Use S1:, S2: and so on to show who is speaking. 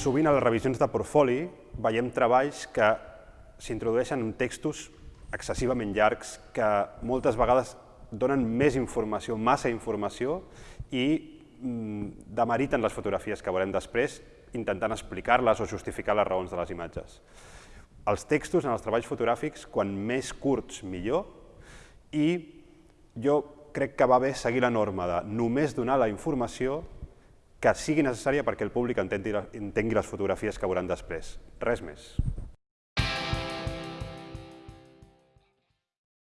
S1: sovint a les revisions de portfoli veiem treballs que s'introdueixen en textos excessivament llargs que moltes vegades donen més informació, massa informació i mm, demeriten les fotografies que veurem després intentant explicar-les o justificar les raons de les imatges. Els textos en els treballs fotogràfics, quan més curts, millor, i jo crec que va bé seguir la norma de només donar la informació que sigui necessària perquè el públic entengui les fotografies que veuran després. Res més.